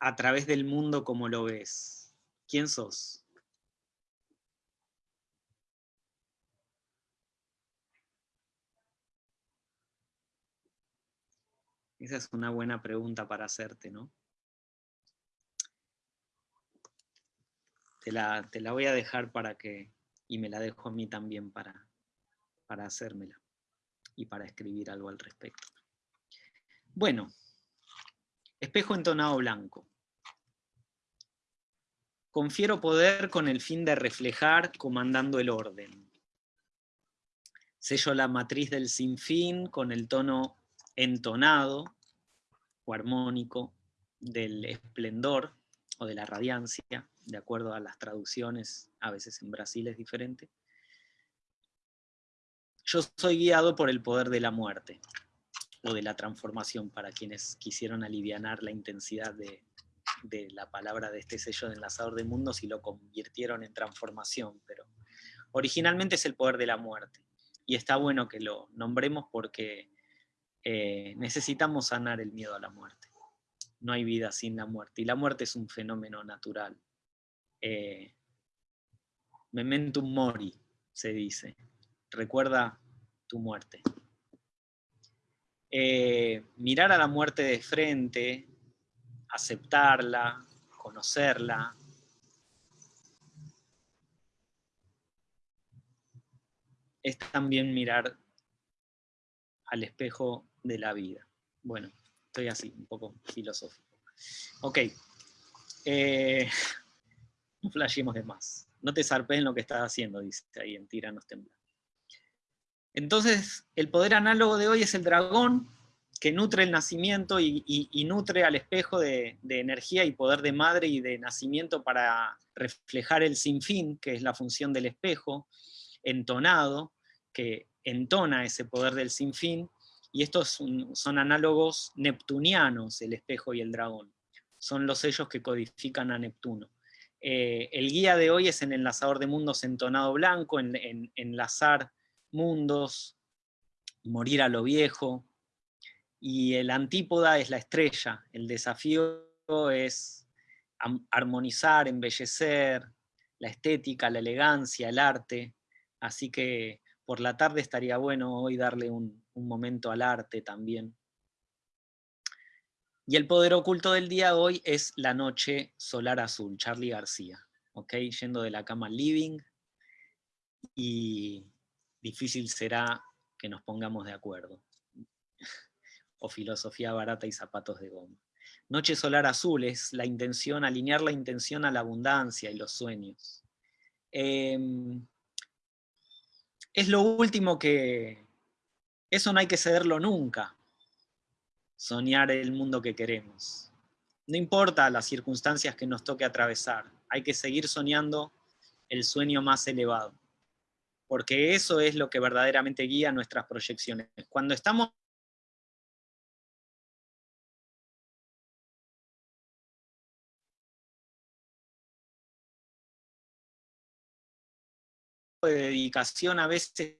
a través del mundo como lo ves, ¿quién sos? Esa es una buena pregunta para hacerte, ¿no? Te la, te la voy a dejar para que, y me la dejo a mí también para, para hacérmela y para escribir algo al respecto. Bueno, espejo entonado blanco. Confiero poder con el fin de reflejar comandando el orden. Sello la matriz del sinfín con el tono entonado o armónico del esplendor o de la radiancia, de acuerdo a las traducciones, a veces en Brasil es diferente. Yo soy guiado por el poder de la muerte, o de la transformación, para quienes quisieron aliviar la intensidad de, de la palabra de este sello de enlazador de mundos y lo convirtieron en transformación, pero originalmente es el poder de la muerte. Y está bueno que lo nombremos porque eh, necesitamos sanar el miedo a la muerte. No hay vida sin la muerte, y la muerte es un fenómeno natural. Eh, mementum mori, se dice. Recuerda tu muerte. Eh, mirar a la muerte de frente, aceptarla, conocerla, es también mirar al espejo de la vida. Bueno, estoy así, un poco filosófico. Ok. Eh, no flashemos de más. No te zarpes en lo que estás haciendo, dice ahí en Tiranos Temblar. Entonces, el poder análogo de hoy es el dragón, que nutre el nacimiento y, nutre al espejo de, de, energía y poder de madre y de nacimiento para reflejar el sinfín, que es la función del espejo, entonado, que entona ese poder del sinfín, y estos son, análogos neptunianos, el espejo y el dragón. Son los sellos que codifican a Neptuno. Eh, el guía de hoy es en enlazador de mundos entonado blanco, en, enlazar mundos, morir a lo viejo, y el antípoda es la estrella, el desafío es armonizar, embellecer, la estética, la elegancia, el arte, así que por la tarde estaría bueno hoy darle un, momento al arte también. Y el poder oculto del día de hoy es La Noche Solar Azul, Charlie García, ¿ok? Yendo de la cama al living, y difícil será que nos pongamos de acuerdo. o filosofía barata y zapatos de goma. Noche solar azul es la intención, alinear la intención a la abundancia y los sueños. Em, es lo último que, Eso no hay que cederlo nunca, soñar el mundo que queremos. No importa las circunstancias que nos toque atravesar, hay que seguir soñando el sueño más elevado, porque eso es lo que verdaderamente guía nuestras proyecciones. Cuando estamos de dedicación a veces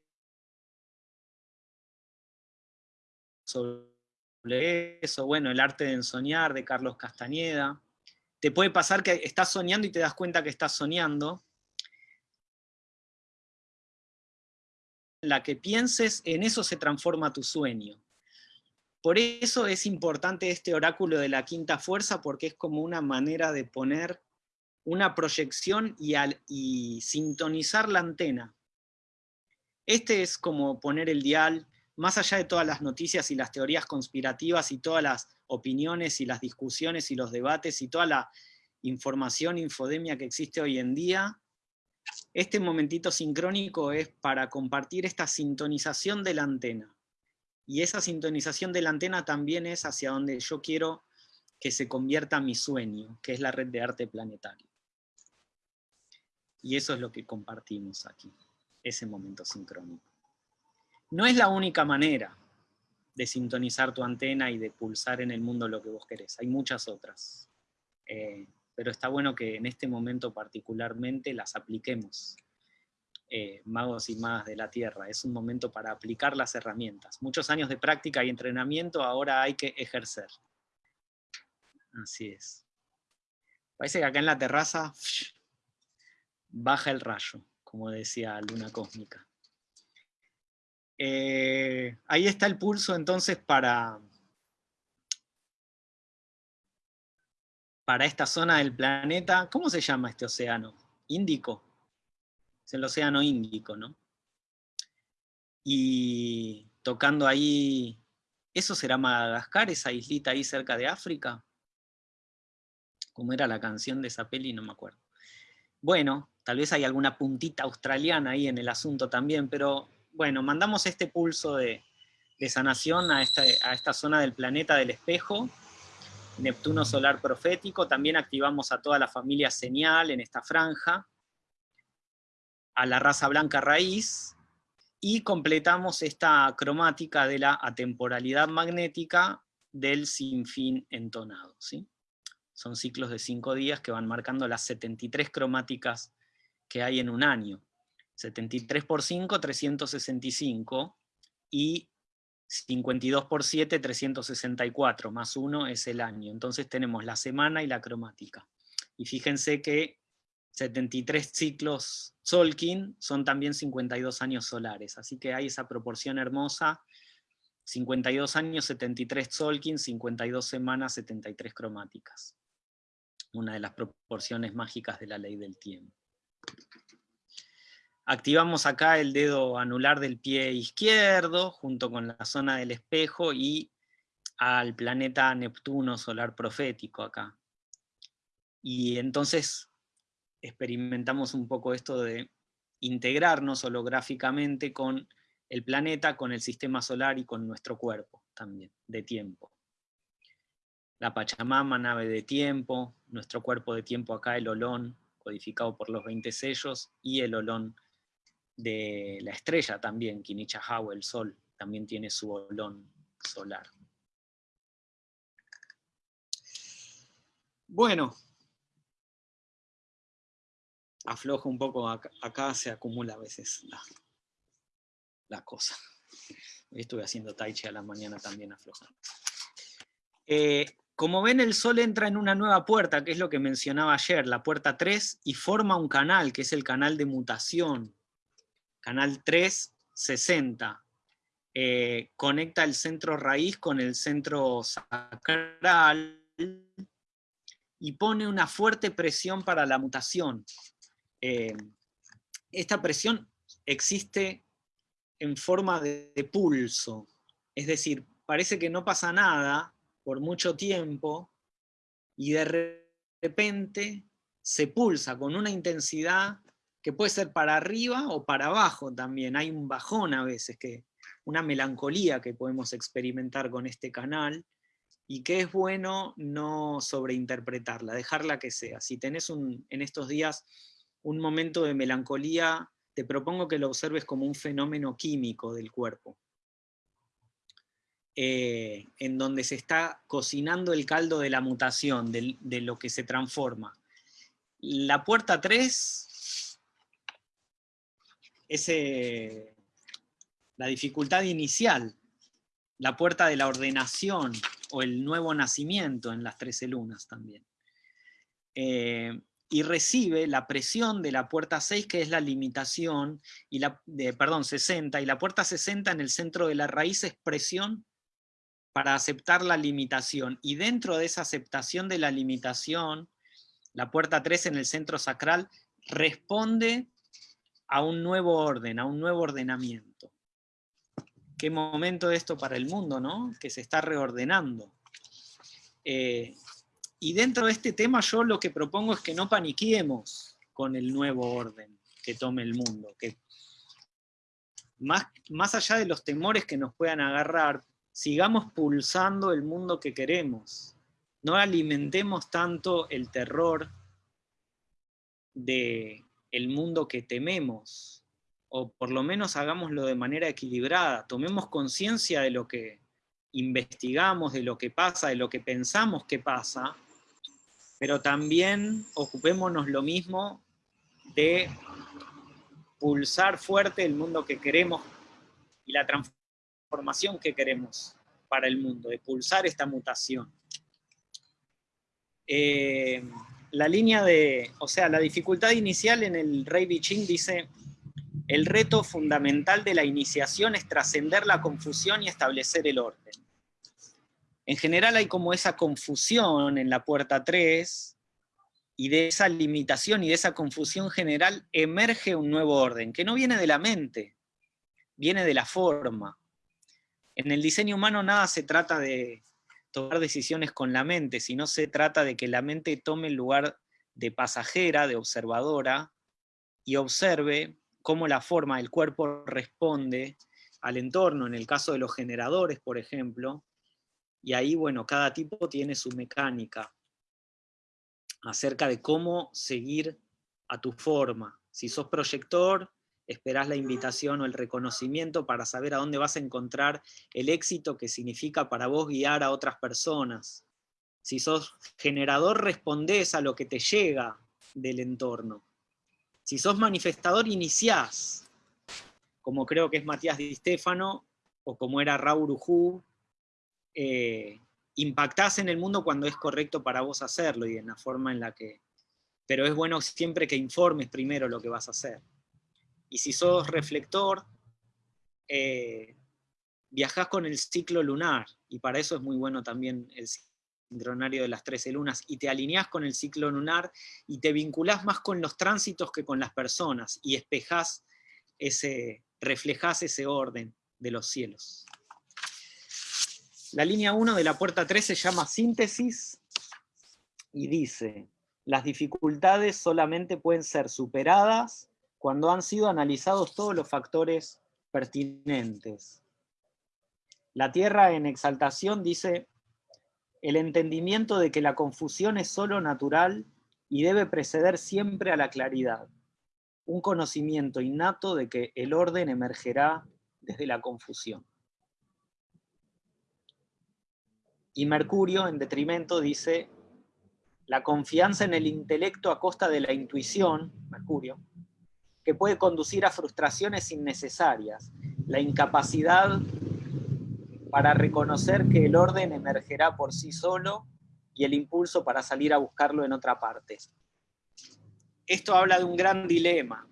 sobre eso, bueno, el arte de ensoñar de Carlos Castañeda. Te puede pasar que estás soñando y te das cuenta que estás soñando. La que pienses, en eso se transforma tu sueño. Por eso es importante este oráculo de la quinta fuerza, porque es como una manera de poner una proyección y, y sintonizar la antena. Este es como poner el dial, más allá de todas las noticias y las teorías conspirativas y todas las opiniones y las discusiones y los debates y toda la información, infodemia que existe hoy en día, este momentito sincrónico es para compartir esta sintonización de la antena. Y esa sintonización de la antena también es hacia donde yo quiero que se convierta mi sueño, que es la red de arte planetario. Y eso es lo que compartimos aquí, ese momento sincrónico. No es la única manera de sintonizar tu antena y de pulsar en el mundo lo que vos querés, hay muchas otras. Eh, pero está bueno que en este momento particularmente las apliquemos. Eh, magos y magas de la Tierra, es un momento para aplicar las herramientas. Muchos años de práctica y entrenamiento, ahora hay que ejercer. Así es. Parece que acá en la terraza baja el rayo, como decía Luna Cósmica. Eh, ahí está el pulso entonces para, para esta zona del planeta. ¿Cómo se llama este océano? Índico. Es el océano Índico, ¿no? Y tocando ahí, ¿eso será Madagascar, esa islita ahí cerca de África? ¿Cómo era la canción de esa peli? No me acuerdo. Bueno, tal vez hay alguna puntita australiana ahí en el asunto también, pero bueno, mandamos este pulso de, sanación a esta, a esta zona del planeta del espejo, Neptuno solar profético, también activamos a toda la familia señal en esta franja, a la raza blanca raíz, y completamos esta cromática de la atemporalidad magnética del sinfín entonado. ¿sí? Son ciclos de cinco días que van marcando las 73 cromáticas que hay en un año. 73 por 5, 365, y 52 por 7, 364, más 1 es el año. Entonces tenemos la semana y la cromática. Y fíjense que 73 ciclos Solkin son también 52 años solares, así que hay esa proporción hermosa, 52 años, 73 Solkin, 52 semanas, 73 cromáticas. Una de las proporciones mágicas de la ley del tiempo. Activamos acá el dedo anular del pie izquierdo, junto con la zona del espejo, y al planeta Neptuno solar profético acá. Y entonces experimentamos un poco esto de integrarnos holográficamente con el planeta, con el sistema solar y con nuestro cuerpo también, de tiempo. La Pachamama, nave de tiempo, nuestro cuerpo de tiempo acá, el olón, codificado por los 20 sellos, y el olón de la estrella también, Kinichahawa, el sol, también tiene su olón solar. Bueno, aflojo un poco, acá, se acumula a veces la, cosa. Hoy estuve haciendo tai chi a la mañana también aflojando. Eh, como ven, el Sol entra en una nueva puerta, que es lo que mencionaba ayer, la puerta 3, y forma un canal, que es el canal de mutación, canal 360. Eh, conecta el centro raíz con el centro sacral y pone una fuerte presión para la mutación. Eh, esta presión existe en forma de, de pulso, es decir, parece que no pasa nada por mucho tiempo y de repente se pulsa con una intensidad que puede ser para arriba o para abajo también, hay un bajón a veces que una melancolía que podemos experimentar con este canal, y que es bueno no sobreinterpretarla, dejarla que sea. Si tenés un, en estos días un momento de melancolía, te propongo que lo observes como un fenómeno químico del cuerpo, eh, en donde se está cocinando el caldo de la mutación, de, de lo que se transforma. La puerta 3 es eh, la dificultad inicial, la puerta de la ordenación o el nuevo nacimiento en las 13 lunas también. Eh, y recibe la presión de la puerta 6, que es la limitación, y la, de, perdón, 60, y la puerta 60 en el centro de la raíz es presión para aceptar la limitación. Y dentro de esa aceptación de la limitación, la puerta 3 en el centro sacral responde a un nuevo orden, a un nuevo ordenamiento. Qué momento esto para el mundo, ¿no? Que se está reordenando. Eh, y dentro de este tema yo lo que propongo es que no paniquemos con el nuevo orden que tome el mundo, que más, más allá de los temores que nos puedan agarrar, sigamos pulsando el mundo que queremos. No alimentemos tanto el terror de el mundo que tememos, o por lo menos hagámoslo de manera equilibrada, tomemos conciencia de lo que investigamos, de lo que pasa, de lo que pensamos que pasa, pero también ocupémonos lo mismo de pulsar fuerte el mundo que queremos y la transformación que queremos para el mundo, de pulsar esta mutación. Eh, la línea de, o sea, la dificultad inicial en el Rey Biching dice, el reto fundamental de la iniciación es trascender la confusión y establecer el orden. En general hay como esa confusión en la puerta 3, y de esa limitación y de esa confusión general emerge un nuevo orden, que no viene de la mente, viene de la forma. En el diseño humano nada se trata de tomar decisiones con la mente, sino se trata de que la mente tome el lugar de pasajera, de observadora, y observe cómo la forma del cuerpo responde al entorno, en el caso de los generadores, por ejemplo, y ahí, bueno, cada tipo tiene su mecánica acerca de cómo seguir a tu forma. Si sos proyector, esperás la invitación o el reconocimiento para saber a dónde vas a encontrar el éxito que significa para vos guiar a otras personas. Si sos generador, respondés a lo que te llega del entorno. Si sos manifestador, iniciás, como creo que es Matías Di Stefano, o como era Raúl Ujú, eh, impactás en el mundo cuando es correcto para vos hacerlo y en la forma en la que... Pero es bueno siempre que informes primero lo que vas a hacer. Y si sos reflector, eh, viajás con el ciclo lunar, y para eso es muy bueno también el sincronario de las 13 lunas, y te alineás con el ciclo lunar, y te vinculás más con los tránsitos que con las personas, y espejás ese, reflejás ese orden de los cielos. La línea 1 de la puerta 3 se llama síntesis y dice, las dificultades solamente pueden ser superadas cuando han sido analizados todos los factores pertinentes. La Tierra en exaltación dice, el entendimiento de que la confusión es solo natural y debe preceder siempre a la claridad, un conocimiento innato de que el orden emergerá desde la confusión. Y Mercurio, en detrimento, dice, la confianza en el intelecto a costa de la intuición, Mercurio, que puede conducir a frustraciones innecesarias, la incapacidad para reconocer que el orden emergerá por sí solo y el impulso para salir a buscarlo en otra parte. Esto habla de un gran dilema,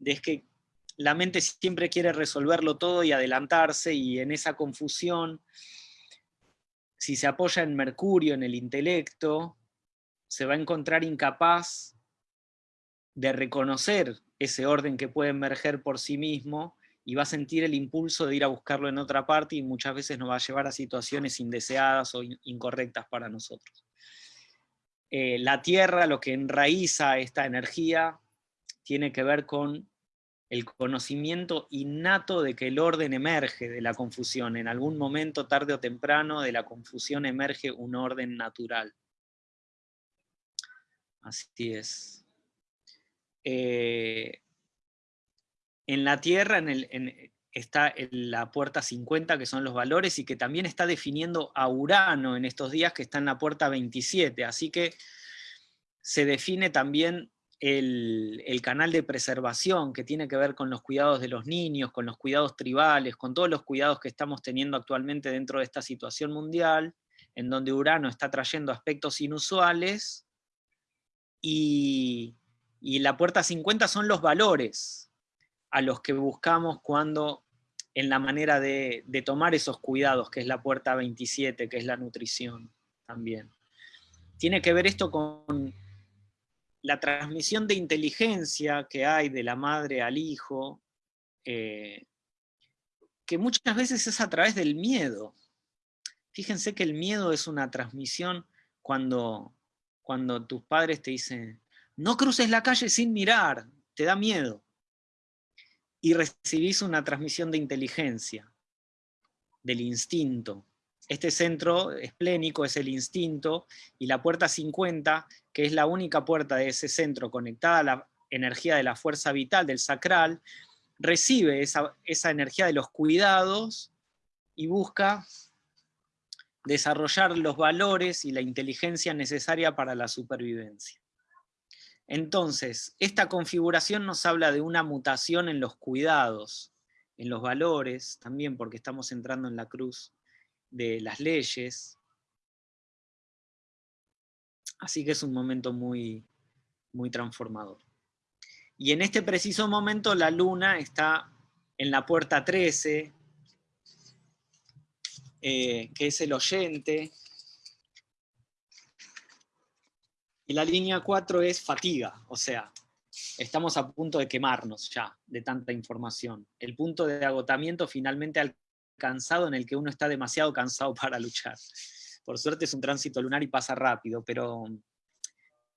de que la mente siempre quiere resolverlo todo y adelantarse, y en esa confusión si se apoya en Mercurio, en el intelecto, se va a encontrar incapaz de reconocer ese orden que puede emerger por sí mismo y va a sentir el impulso de ir a buscarlo en otra parte y muchas veces nos va a llevar a situaciones indeseadas o incorrectas para nosotros. Eh, la Tierra, lo que enraiza esta energía, tiene que ver con el conocimiento innato de que el orden emerge de la confusión. En algún momento, tarde o temprano, de la confusión emerge un orden natural. Así es. Eh, en la Tierra está la puerta 50, que son los valores, y que también está definiendo a Urano en estos días, que está en la puerta 27. Así que se define también el, canal de preservación que tiene que ver con los cuidados de los niños, con los cuidados tribales, con todos los cuidados que estamos teniendo actualmente dentro de esta situación mundial, en donde Urano está trayendo aspectos inusuales, y, la puerta 50 son los valores a los que buscamos cuando en la manera de, de tomar esos cuidados, que es la puerta 27, que es la nutrición también. Tiene que ver esto con la transmisión de inteligencia que hay de la madre al hijo, eh, que muchas veces es a través del miedo. Fíjense que el miedo es una transmisión cuando, cuando tus padres te dicen, no cruces la calle sin mirar, te da miedo. Y recibís una transmisión de inteligencia, del instinto. Este centro esplénico es el instinto, y la puerta 50 que es la única puerta de ese centro conectada a la energía de la fuerza vital, del sacral, recibe esa, energía de los cuidados y busca desarrollar los valores y la inteligencia necesaria para la supervivencia. Entonces, esta configuración nos habla de una mutación en los cuidados, en los valores, también porque estamos entrando en la cruz de las leyes, Así que es un momento muy, muy transformador. Y en este preciso momento la luna está en la puerta 13, eh, que es el oyente, y la línea 4 es fatiga, o sea, estamos a punto de quemarnos ya de tanta información. El punto de agotamiento finalmente alcanzado en el que uno está demasiado cansado para luchar. Por suerte es un tránsito lunar y pasa rápido, pero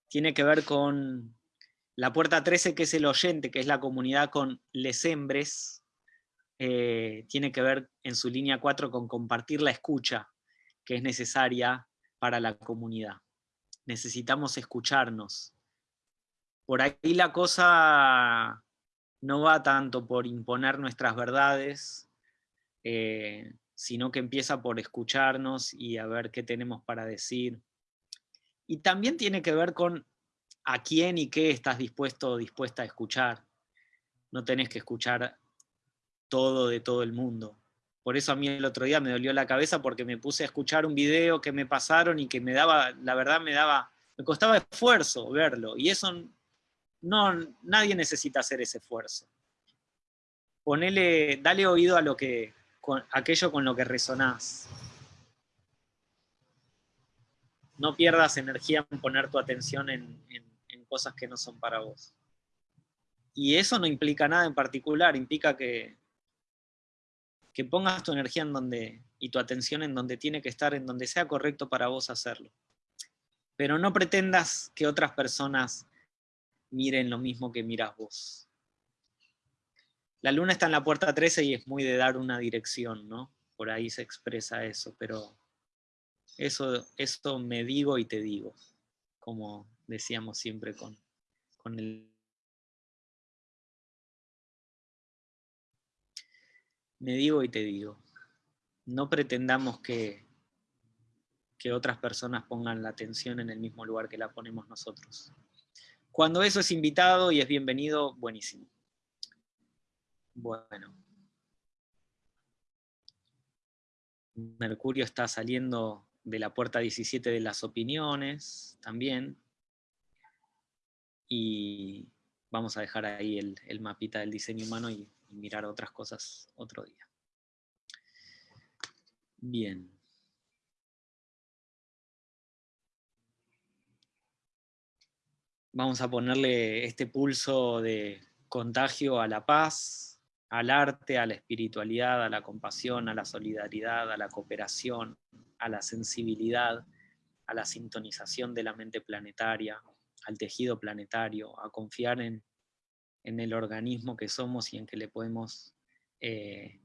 tiene que ver con la puerta 13, que es el oyente, que es la comunidad con les hembres, eh, tiene que ver en su línea 4 con compartir la escucha que es necesaria para la comunidad. Necesitamos escucharnos. Por ahí la cosa no va tanto por imponer nuestras verdades, eh, sino que empieza por escucharnos y a ver qué tenemos para decir. Y también tiene que ver con a quién y qué estás dispuesto o dispuesta a escuchar. No tenés que escuchar todo de todo el mundo. Por eso a mí el otro día me dolió la cabeza porque me puse a escuchar un video que me pasaron y que me daba, la verdad me daba, me costaba esfuerzo verlo. Y eso no, nadie necesita hacer ese esfuerzo. Ponele, dale oído a lo que, con aquello con lo que resonás. No pierdas energía en poner tu atención en, cosas que no son para vos. Y eso no implica nada en particular, implica que, que pongas tu energía en donde, y tu atención en donde tiene que estar, en donde sea correcto para vos hacerlo. Pero no pretendas que otras personas miren lo mismo que miras vos. La luna está en la puerta 13 y es muy de dar una dirección, ¿no? Por ahí se expresa eso, pero eso, eso me digo y te digo, como decíamos siempre con, con el... Me digo y te digo, no pretendamos que, que otras personas pongan la atención en el mismo lugar que la ponemos nosotros. Cuando eso es invitado y es bienvenido, buenísimo. Bueno. Mercurio está saliendo de la puerta 17 de las opiniones también. Y vamos a dejar ahí el, mapita del diseño humano y, y mirar otras cosas otro día. Bien. Vamos a ponerle este pulso de contagio a la paz, al arte, a la espiritualidad, a la compasión, a la solidaridad, a la cooperación, a la sensibilidad, a la sintonización de la mente planetaria, al tejido planetario, a confiar en, en el organismo que somos y en que le podemos, eh,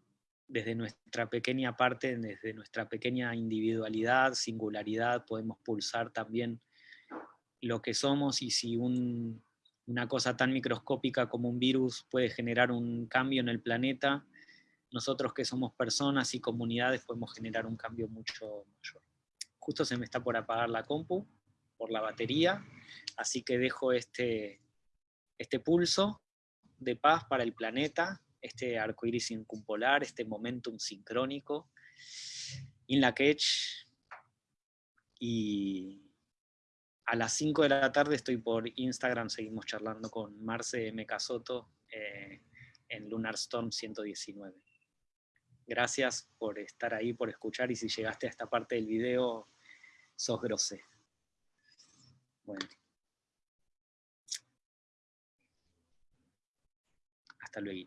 desde nuestra pequeña parte, desde nuestra pequeña individualidad, singularidad, podemos pulsar también lo que somos y si una cosa tan microscópica como un virus puede generar un cambio en el planeta, nosotros que somos personas y comunidades podemos generar un cambio mucho mayor. Justo se me está por apagar la compu, por la batería, así que dejo este, este pulso de paz para el planeta, este arco iris incumpolar, este momentum sincrónico, in la catch, y a las 5 de la tarde estoy por Instagram, seguimos charlando con Marce M. Casoto eh, en Lunar Storm 119. Gracias por estar ahí, por escuchar, y si llegaste a esta parte del video, sos grosé. Bueno. Hasta luego.